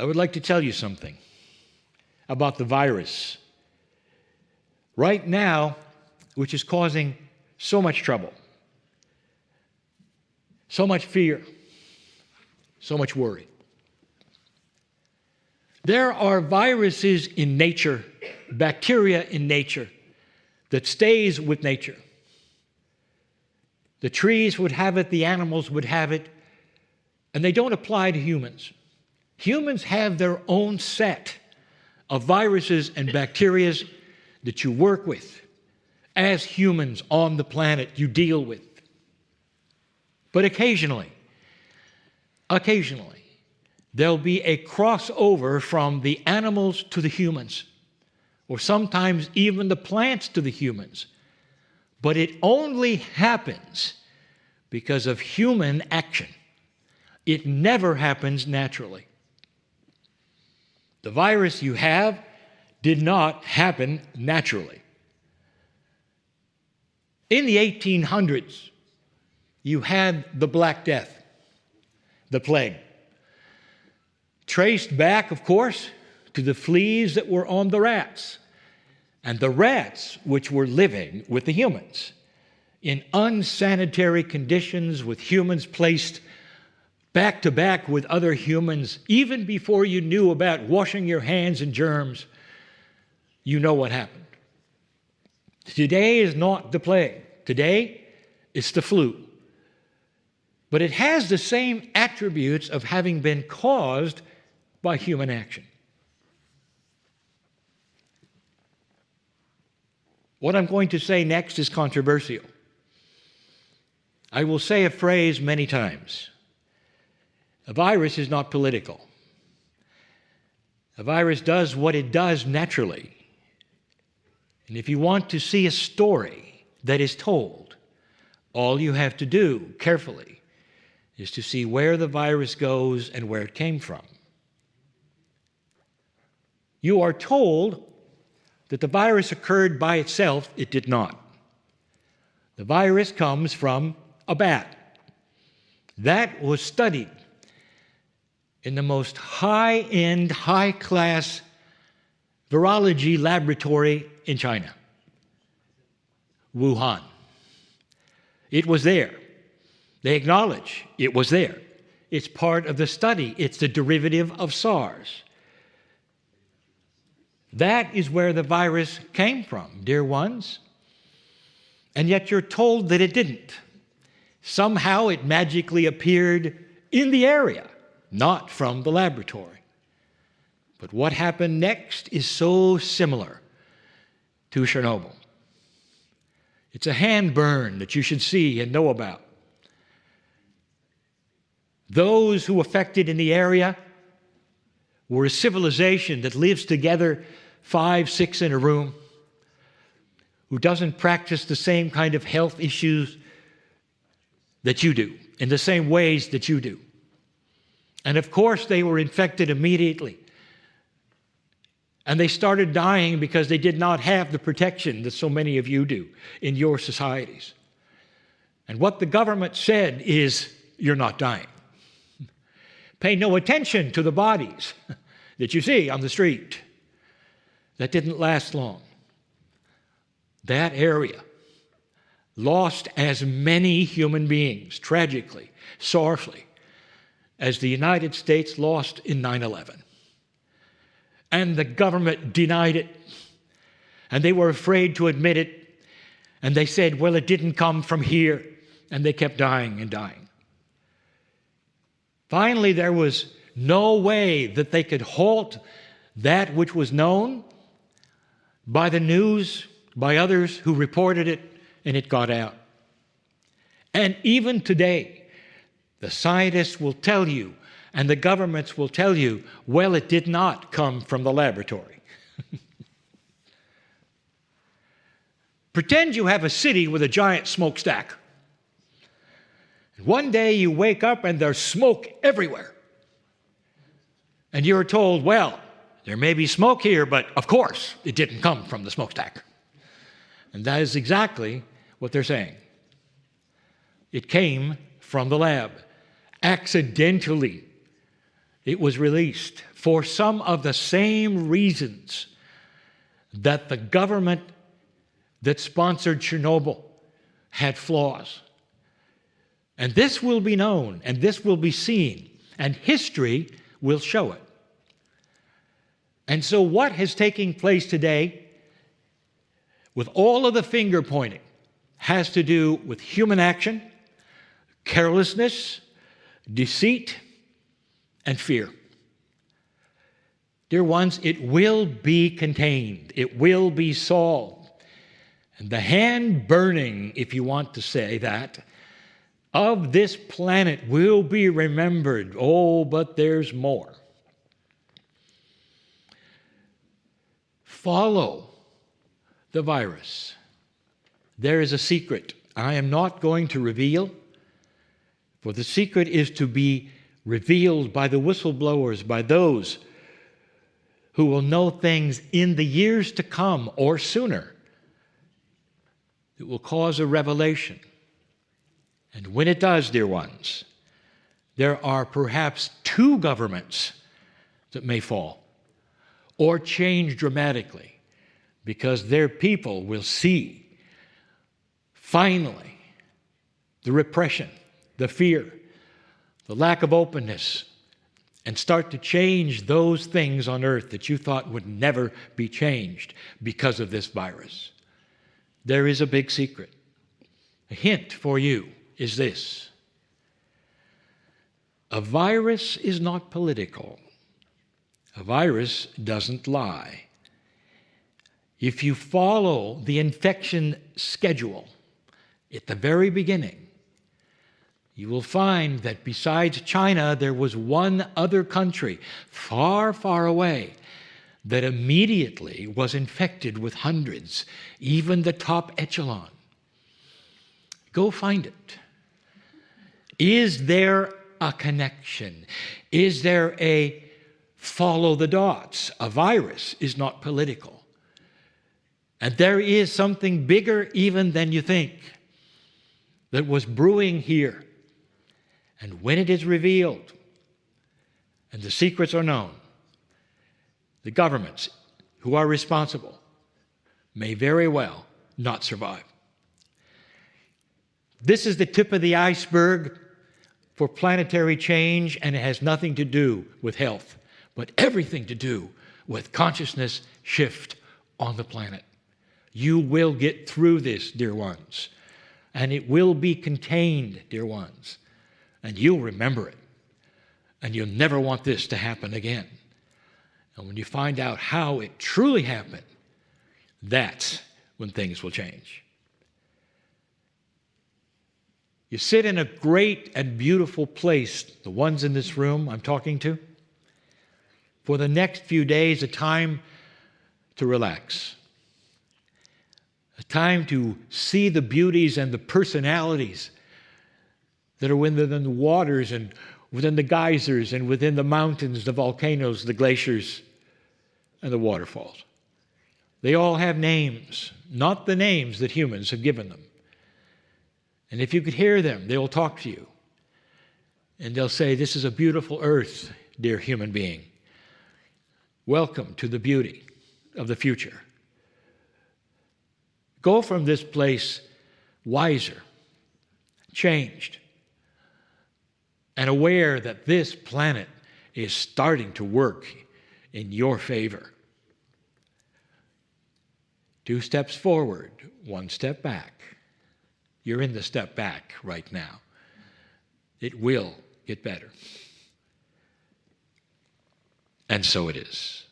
I would like to tell you something about the virus. Right now, which is causing so much trouble, so much fear, so much worry. There are viruses in nature, bacteria in nature, that stays with nature. The trees would have it, the animals would have it, and they don't apply to humans. Humans have their own set of viruses and bacteria that you work with. As humans on the planet, you deal with. But occasionally, occasionally, there'll be a crossover from the animals to the humans, or sometimes even the plants to the humans. But it only happens because of human action. It never happens naturally. The virus you have did not happen naturally. In the 1800s, you had the Black Death, the plague. Traced back, of course, to the fleas that were on the rats, and the rats which were living with the humans in unsanitary conditions with humans placed back to back with other humans, even before you knew about washing your hands and germs, you know what happened. Today is not the plague. Today, it's the flu. But it has the same attributes of having been caused by human action. What I'm going to say next is controversial. I will say a phrase many times. A virus is not political. A virus does what it does naturally. And if you want to see a story that is told, all you have to do carefully is to see where the virus goes and where it came from. You are told that the virus occurred by itself, it did not. The virus comes from a bat. That was studied in the most high end, high class virology laboratory in China, Wuhan. It was there. They acknowledge it was there. It's part of the study, it's the derivative of SARS. That is where the virus came from, dear ones. And yet you're told that it didn't. Somehow it magically appeared in the area, not from the laboratory. But what happened next is so similar to Chernobyl. It's a hand burn that you should see and know about. Those who affected in the area were a civilization that lives together five, six in a room, who doesn't practice the same kind of health issues that you do, in the same ways that you do. And of course, they were infected immediately. And they started dying because they did not have the protection that so many of you do in your societies. And what the government said is, you're not dying. Pay no attention to the bodies that you see on the street. That didn't last long. That area lost as many human beings, tragically, sorrowfully, as the United States lost in 9 11. And the government denied it, and they were afraid to admit it, and they said, well, it didn't come from here, and they kept dying and dying. Finally, there was no way that they could halt that which was known by the news, by others who reported it, and it got out. And even today, the scientists will tell you, and the governments will tell you, well, it did not come from the laboratory. Pretend you have a city with a giant smokestack. One day you wake up and there's smoke everywhere. And you're told, well, there may be smoke here, but of course it didn't come from the smokestack. And that is exactly what they're saying. It came from the lab, accidentally. it was released for some of the same reasons that the government that sponsored Chernobyl had flaws. And this will be known and this will be seen, and history will show it. And so, what has taken place today, with all of the finger pointing, has to do with human action, carelessness, deceit, and fear. Dear ones, it will be contained, it will be solved. And the hand burning, if you want to say that, of this planet will be remembered. Oh, but there's more. Follow the virus. There is a secret I am not going to reveal, for the secret is to be revealed by the whistleblowers, by those who will know things in the years to come or sooner. It will cause a revelation. And when it does, dear ones, there are perhaps two governments that may fall or change dramatically because their people will see finally the repression, the fear, the lack of openness, and start to change those things on earth that you thought would never be changed because of this virus. There is a big secret. A hint for you is this a virus is not political, a virus doesn't lie. If you follow the infection schedule at the very beginning, you will find that besides China, there was one other country far, far away that immediately was infected with hundreds, even the top echelon. Go find it. Is there a connection? Is there a follow the dots? A virus is not political. And there is something bigger even than you think that was brewing here and when it is revealed and the secrets are known, the governments who are responsible may very well not survive. This is the tip of the iceberg for planetary change, and it has nothing to do with health, but everything to do with consciousness shift on the planet. You will get through this, dear ones, and it will be contained, dear ones and you'll remember it. And you'll never want this to happen again. And when you find out how it truly happened, that's when things will change. You sit in a great and beautiful place, the ones in this room I'm talking to, for the next few days, a time to relax, a time to see the beauties and the personalities that are within the waters and within the geysers and within the mountains, the volcanoes, the glaciers, and the waterfalls. They all have names, not the names that humans have given them. And if you could hear them, they will talk to you. And they'll say, This is a beautiful earth, dear human being. Welcome to the beauty of the future. Go from this place wiser, changed, and aware that this planet is starting to work in your favor. Two steps forward, one step back. You're in the step back right now. It will get better. And so it is.